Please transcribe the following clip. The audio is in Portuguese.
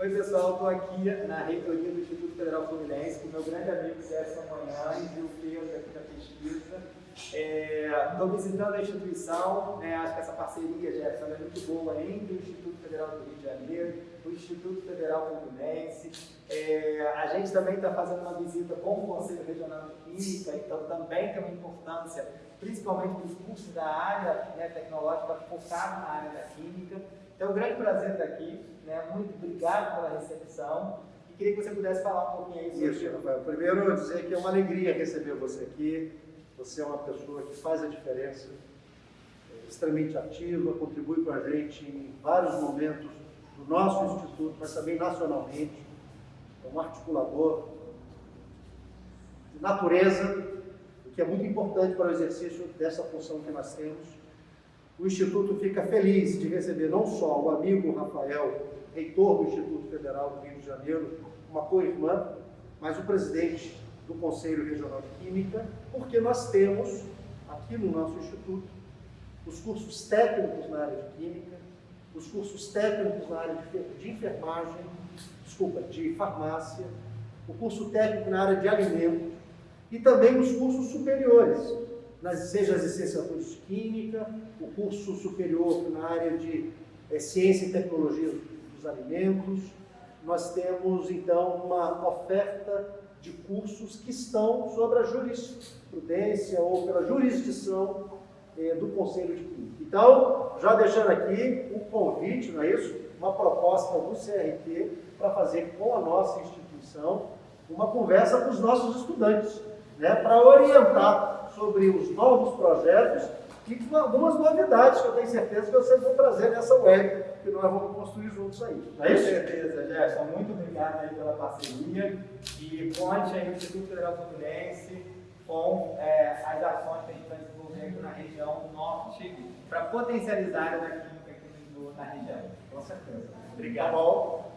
Oi pessoal, estou aqui na reitoria do Instituto Federal Fluminense com meu grande amigo Gerson Manhães e o Pedro aqui da pesquisa. Estou é, visitando a instituição, né, acho que essa parceria, Gerson, é muito boa entre o Instituto Federal do Rio de Janeiro, o Instituto Federal Fluminense. É, a gente também está fazendo uma visita com o Conselho Regional de Química, então também tem uma importância, principalmente para os cursos da área né, tecnológica, focado na área da Química. Então, é um grande prazer estar aqui? Muito obrigado pela recepção. E queria que você pudesse falar um pouquinho aí sobre isso. Rafael. Primeiro, dizer que é uma alegria receber você aqui. Você é uma pessoa que faz a diferença, é extremamente ativa, contribui com a gente em vários momentos do nosso instituto, mas também nacionalmente. É um articulador de natureza, o que é muito importante para o exercício dessa função que nós temos o Instituto fica feliz de receber não só o amigo Rafael, reitor do Instituto Federal do Rio de Janeiro, uma co-irmã, mas o presidente do Conselho Regional de Química, porque nós temos aqui no nosso Instituto os cursos técnicos na área de Química, os cursos técnicos na área de enfermagem, desculpa, de farmácia, o curso técnico na área de alimentos e também os cursos superiores, seja as licenciaturas de Química, o curso superior na área de é, Ciência e Tecnologia dos Alimentos. Nós temos, então, uma oferta de cursos que estão sobre a jurisprudência ou pela jurisdição é, do Conselho de Química. Então, já deixando aqui um convite, não é isso? Uma proposta do CRT para fazer com a nossa instituição uma conversa com os nossos estudantes, né, para orientar sobre os novos projetos e com algumas novidades que eu tenho certeza que vocês vão trazer nessa web que nós vamos construir juntos aí. Não é isso? Com certeza, Gerson. Muito obrigado aí pela parceria e conte aí o Instituto Federal Fluminense com é, as ações que a gente vai desenvolver na região norte para potencializar a área da química aqui na região. Com certeza. Obrigado. Tá.